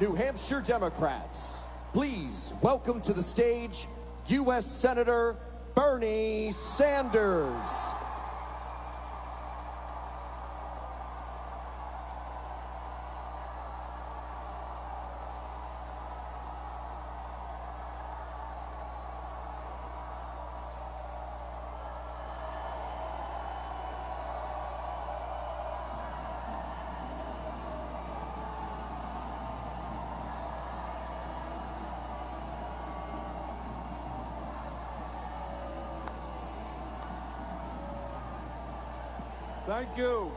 New Hampshire Democrats, please welcome to the stage U.S. Senator Bernie Sanders. Thank you.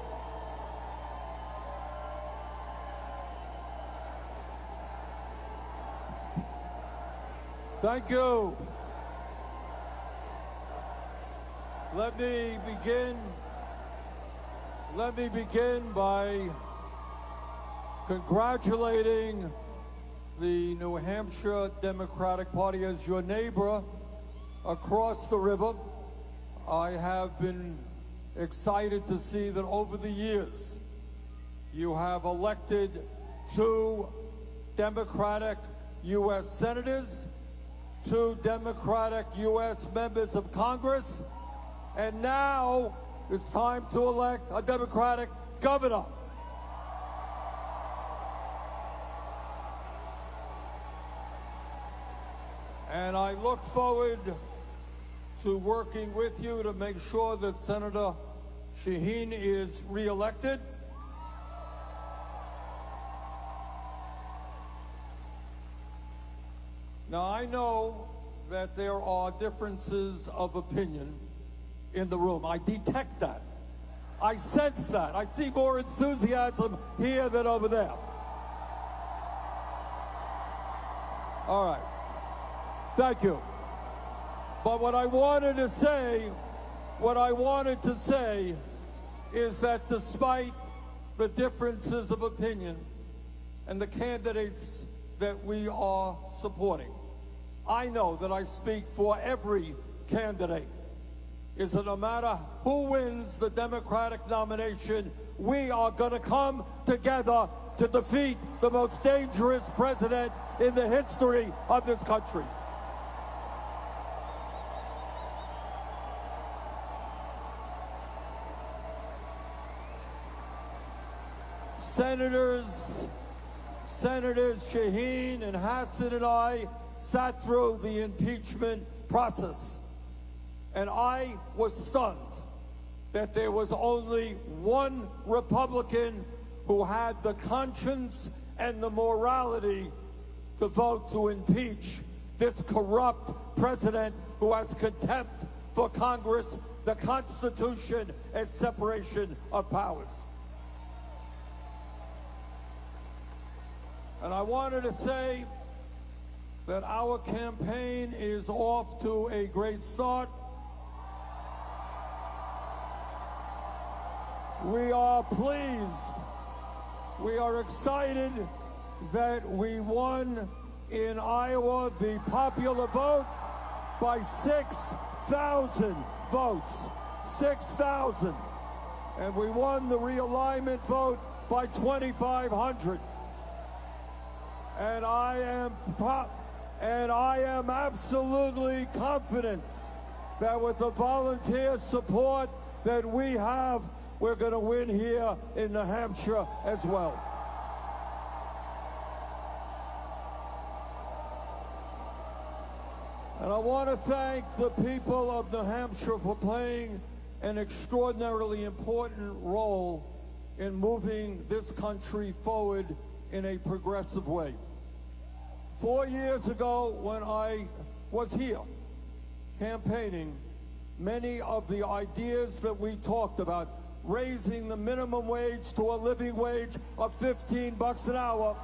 Thank you. Let me begin. Let me begin by congratulating the New Hampshire Democratic Party as your neighbor across the river. I have been excited to see that over the years you have elected two Democratic U.S. senators, two Democratic U.S. members of Congress, and now it's time to elect a Democratic governor. And I look forward to working with you to make sure that Senator Shaheen is reelected. Now, I know that there are differences of opinion in the room. I detect that. I sense that. I see more enthusiasm here than over there. All right. Thank you. But what I wanted to say, what I wanted to say is that despite the differences of opinion and the candidates that we are supporting, I know that I speak for every candidate is that no matter who wins the Democratic nomination, we are going to come together to defeat the most dangerous president in the history of this country. Senators, Senators Shaheen and Hassan and I sat through the impeachment process. And I was stunned that there was only one Republican who had the conscience and the morality to vote to impeach this corrupt president who has contempt for Congress, the Constitution, and separation of powers. And I wanted to say that our campaign is off to a great start. We are pleased. We are excited that we won in Iowa the popular vote by 6,000 votes. 6,000. And we won the realignment vote by 2,500 and I am and I am absolutely confident that with the volunteer support that we have, we're going to win here in New Hampshire as well. And I want to thank the people of New Hampshire for playing an extraordinarily important role in moving this country forward in a progressive way. Four years ago, when I was here campaigning, many of the ideas that we talked about, raising the minimum wage to a living wage of 15 bucks an hour,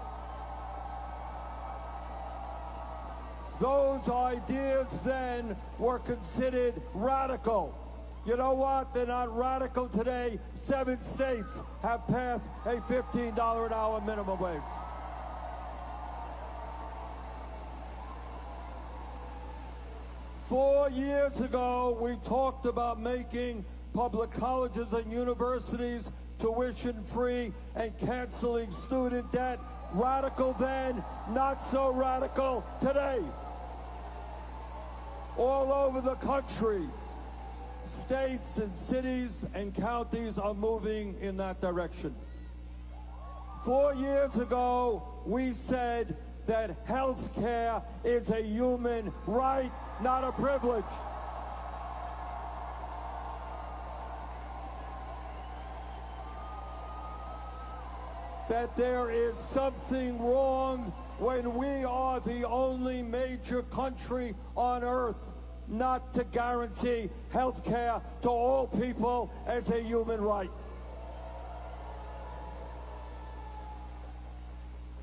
those ideas then were considered radical. You know what? They're not radical today. Seven states have passed a $15 an hour minimum wage. Four years ago, we talked about making public colleges and universities tuition free and canceling student debt. radical then, not so radical today. All over the country, states and cities and counties are moving in that direction. Four years ago, we said that health care is a human right, not a privilege. That there is something wrong when we are the only major country on earth not to guarantee health care to all people as a human right.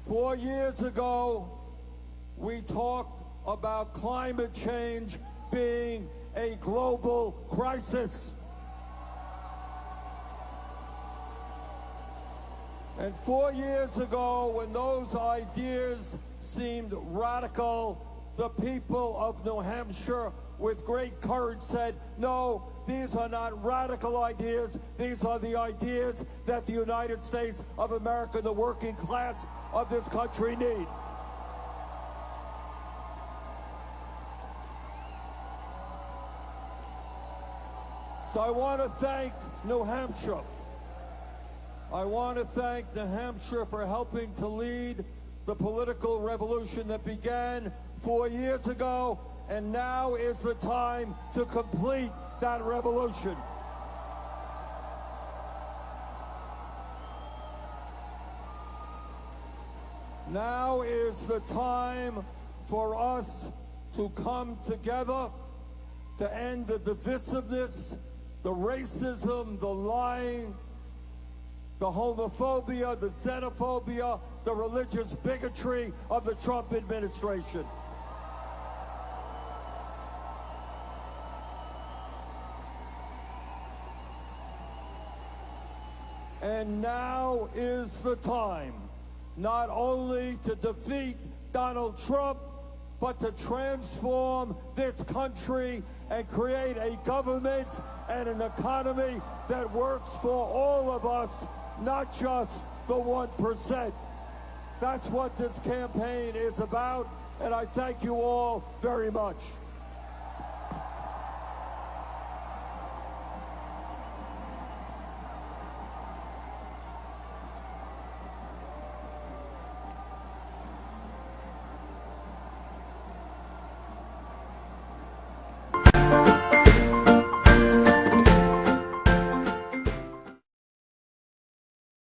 Four years ago, we talked about climate change being a global crisis. And four years ago, when those ideas seemed radical, the people of New Hampshire, with great courage, said, no, these are not radical ideas. These are the ideas that the United States of America, the working class of this country need. So I want to thank New Hampshire. I want to thank New Hampshire for helping to lead the political revolution that began four years ago, and now is the time to complete that revolution. Now is the time for us to come together to end the divisiveness, the racism, the lying, the homophobia, the xenophobia, the religious bigotry of the Trump administration. And now is the time not only to defeat Donald Trump, but to transform this country and create a government and an economy that works for all of us, not just the 1%. That's what this campaign is about, and I thank you all very much.